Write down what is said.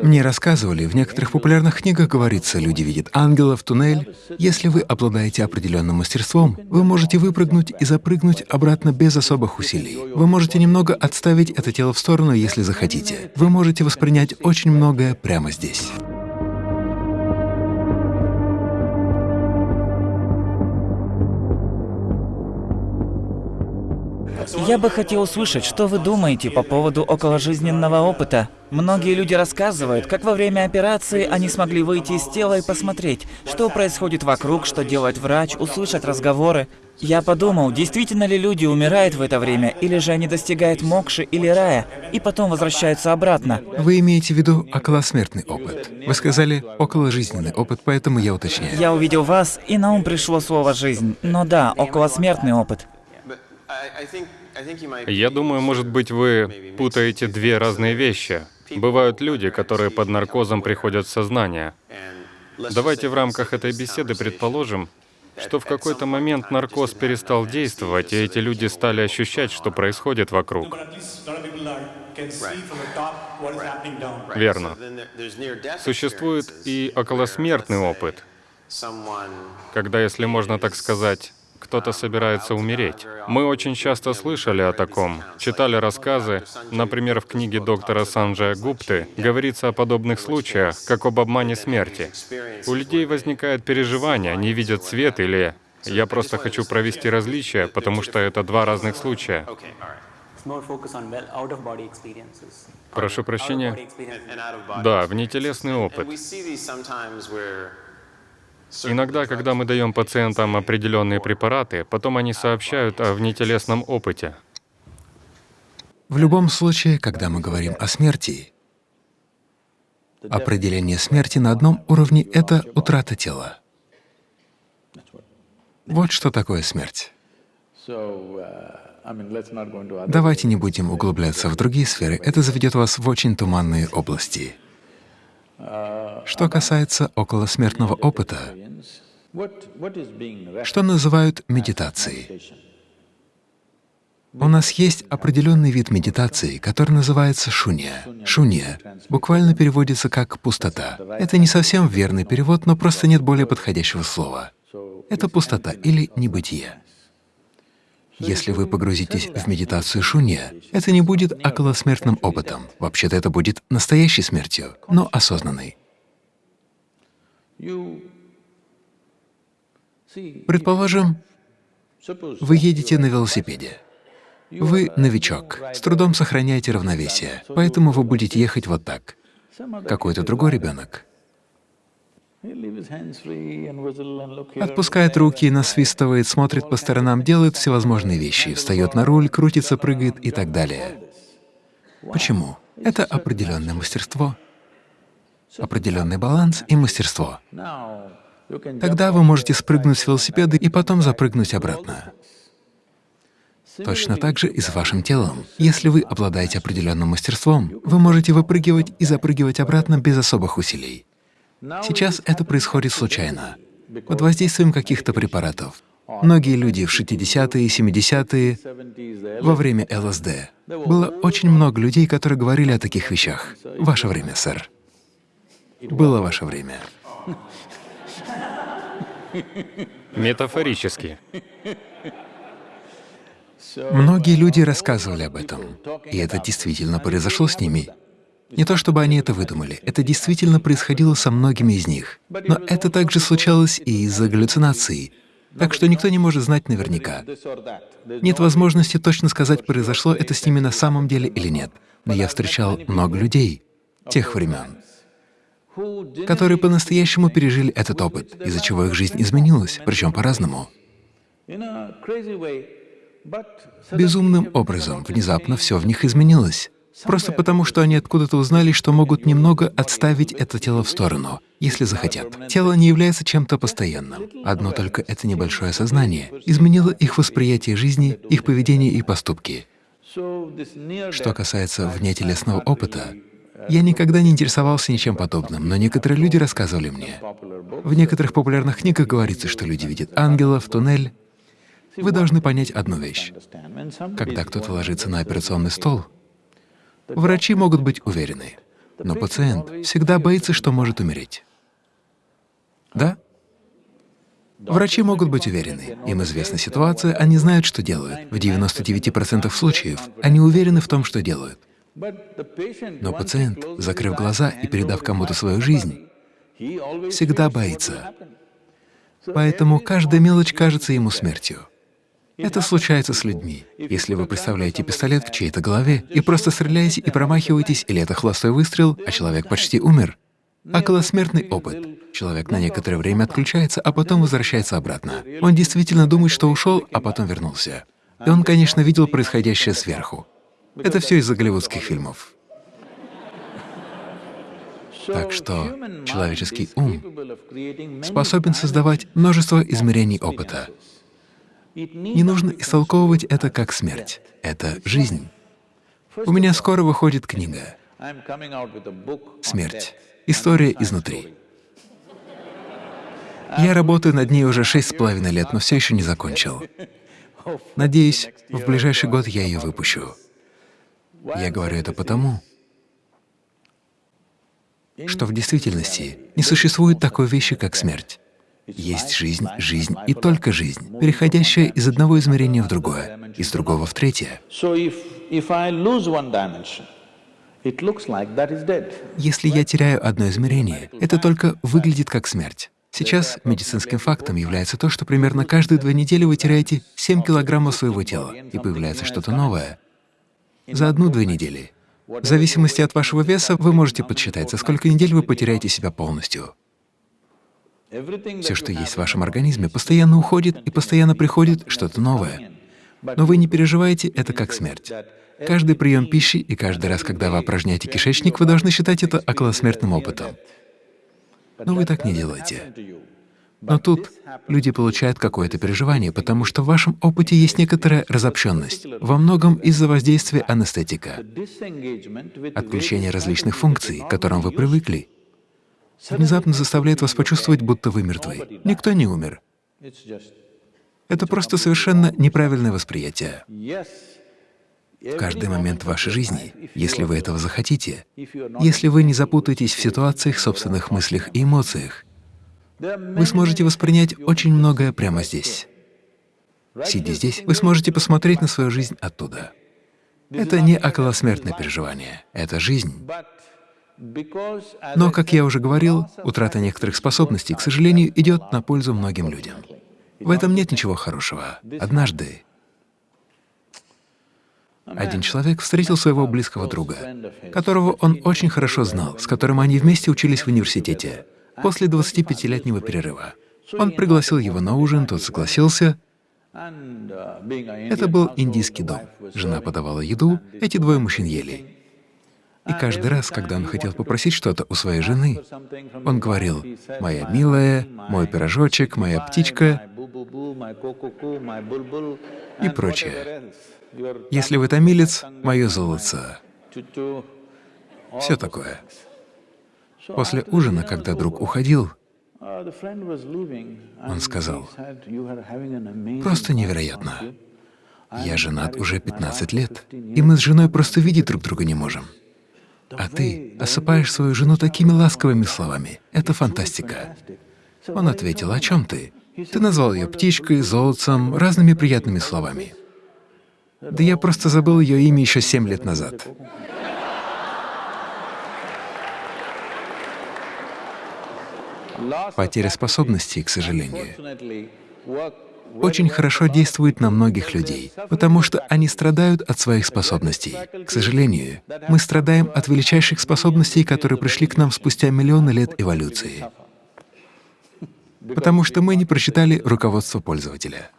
Мне рассказывали, в некоторых популярных книгах говорится, люди видят ангелов, туннель. Если вы обладаете определенным мастерством, вы можете выпрыгнуть и запрыгнуть обратно без особых усилий. Вы можете немного отставить это тело в сторону, если захотите. Вы можете воспринять очень многое прямо здесь. Я бы хотел услышать, что вы думаете по поводу околожизненного опыта. Многие люди рассказывают, как во время операции они смогли выйти из тела и посмотреть, что происходит вокруг, что делает врач, услышать разговоры. Я подумал, действительно ли люди умирают в это время, или же они достигают мокши или рая, и потом возвращаются обратно. Вы имеете в виду околосмертный опыт. Вы сказали околожизненный опыт, поэтому я уточняю. Я увидел вас, и на ум пришло слово «жизнь». Но да, околосмертный опыт. Я думаю, может быть, вы путаете две разные вещи. Бывают люди, которые под наркозом приходят в сознание. Давайте в рамках этой беседы предположим, что в какой-то момент наркоз перестал действовать, и эти люди стали ощущать, что происходит вокруг. Верно. Существует и околосмертный опыт, когда, если можно так сказать, кто-то собирается умереть. Мы очень часто слышали о таком, читали рассказы, например, в книге доктора Санджая Гупты говорится о подобных случаях, как об обмане смерти. У людей возникает переживание, они видят свет или «я просто хочу провести различия, потому что это два разных случая». Прошу прощения. Да, внетелесный опыт. Иногда, когда мы даем пациентам определенные препараты, потом они сообщают о внетелесном опыте. В любом случае, когда мы говорим о смерти, определение смерти на одном уровне — это утрата тела. Вот что такое смерть. Давайте не будем углубляться в другие сферы, это заведет вас в очень туманные области. Что касается околосмертного опыта, что называют медитацией? У нас есть определенный вид медитации, который называется шунья. Шунья буквально переводится как «пустота». Это не совсем верный перевод, но просто нет более подходящего слова. Это пустота или небытие. Если вы погрузитесь в медитацию шунья, это не будет околосмертным опытом. Вообще-то это будет настоящей смертью, но осознанной. Предположим, вы едете на велосипеде. Вы новичок, с трудом сохраняете равновесие, поэтому вы будете ехать вот так. Какой-то другой ребенок Отпускает руки, насвистывает, смотрит по сторонам, делает всевозможные вещи, встает на руль, крутится, прыгает и так далее. Почему? Это определенное мастерство, определенный баланс и мастерство. Тогда вы можете спрыгнуть с велосипеда и потом запрыгнуть обратно. Точно так же и с вашим телом. Если вы обладаете определенным мастерством, вы можете выпрыгивать и запрыгивать обратно без особых усилий. Сейчас это происходит случайно, под воздействием каких-то препаратов. Многие люди в 60-е и 70-е, во время ЛСД, было очень много людей, которые говорили о таких вещах. Ваше время, сэр. Было ваше время. Метафорически. Многие люди рассказывали об этом, и это действительно произошло с ними. Не то чтобы они это выдумали, это действительно происходило со многими из них. Но это также случалось и из-за галлюцинаций, так что никто не может знать наверняка. Нет возможности точно сказать, произошло это с ними на самом деле или нет. Но я встречал много людей тех времен, которые по-настоящему пережили этот опыт, из-за чего их жизнь изменилась, причем по-разному. Безумным образом внезапно все в них изменилось. Просто потому, что они откуда-то узнали, что могут немного отставить это тело в сторону, если захотят. Тело не является чем-то постоянным. Одно только это небольшое сознание изменило их восприятие жизни, их поведение и поступки. Что касается внетелесного опыта, я никогда не интересовался ничем подобным, но некоторые люди рассказывали мне. В некоторых популярных книгах говорится, что люди видят ангелов, туннель. Вы должны понять одну вещь. Когда кто-то ложится на операционный стол, Врачи могут быть уверены. Но пациент всегда боится, что может умереть. Да? Врачи могут быть уверены. Им известна ситуация, они знают, что делают. В 99% случаев они уверены в том, что делают. Но пациент, закрыв глаза и передав кому-то свою жизнь, всегда боится. Поэтому каждая мелочь кажется ему смертью. Это случается с людьми. Если вы представляете пистолет в чьей-то голове и просто стреляете и промахиваетесь, или это холостой выстрел, а человек почти умер, околосмертный опыт. Человек на некоторое время отключается, а потом возвращается обратно. Он действительно думает, что ушел, а потом вернулся. И он, конечно, видел происходящее сверху. Это все из-за голливудских фильмов. Так что человеческий ум способен создавать множество измерений опыта. Не нужно истолковывать это как смерть. Это жизнь. У меня скоро выходит книга «Смерть. История изнутри». Я работаю над ней уже шесть с половиной лет, но все еще не закончил. Надеюсь, в ближайший год я ее выпущу. Я говорю это потому, что в действительности не существует такой вещи, как смерть. Есть жизнь, жизнь и только жизнь, переходящая из одного измерения в другое, из другого в третье. Если я теряю одно измерение, это только выглядит как смерть. Сейчас медицинским фактом является то, что примерно каждые две недели вы теряете 7 килограммов своего тела, и появляется что-то новое. За одну-две недели. В зависимости от вашего веса вы можете подсчитать, за сколько недель вы потеряете себя полностью. Все, что есть в вашем организме, постоянно уходит и постоянно приходит что-то новое. Но вы не переживаете это как смерть. Каждый прием пищи и каждый раз, когда вы опорожняете кишечник, вы должны считать это околосмертным опытом. Но вы так не делаете. Но тут люди получают какое-то переживание, потому что в вашем опыте есть некоторая разобщенность, во многом из-за воздействия анестетика, отключение различных функций, к которым вы привыкли, внезапно заставляет вас почувствовать, будто вы мертвы. Никто не умер. Это просто совершенно неправильное восприятие. В каждый момент вашей жизни, если вы этого захотите, если вы не запутаетесь в ситуациях, собственных мыслях и эмоциях, вы сможете воспринять очень многое прямо здесь. Сидя здесь, вы сможете посмотреть на свою жизнь оттуда. Это не околосмертное переживание, это жизнь. Но, как я уже говорил, утрата некоторых способностей, к сожалению, идет на пользу многим людям. В этом нет ничего хорошего. Однажды один человек встретил своего близкого друга, которого он очень хорошо знал, с которым они вместе учились в университете, после 25-летнего перерыва. Он пригласил его на ужин, тот согласился. Это был индийский дом. Жена подавала еду, эти двое мужчин ели. И каждый раз, когда он хотел попросить что-то у своей жены, он говорил «моя милая», «мой пирожочек», «моя птичка» и прочее. Если вы томилец, мое золото. Все такое. После ужина, когда друг уходил, он сказал, «Просто невероятно. Я женат уже 15 лет, и мы с женой просто видеть друг друга не можем. А ты осыпаешь свою жену такими ласковыми словами. Это фантастика. Он ответил, о чем ты? Ты назвал ее птичкой, золотцем, разными приятными словами. Да я просто забыл ее имя еще семь лет назад. Потеря способностей, к сожалению, очень хорошо действует на многих людей, потому что они страдают от своих способностей. К сожалению, мы страдаем от величайших способностей, которые пришли к нам спустя миллионы лет эволюции, потому что мы не прочитали руководство пользователя.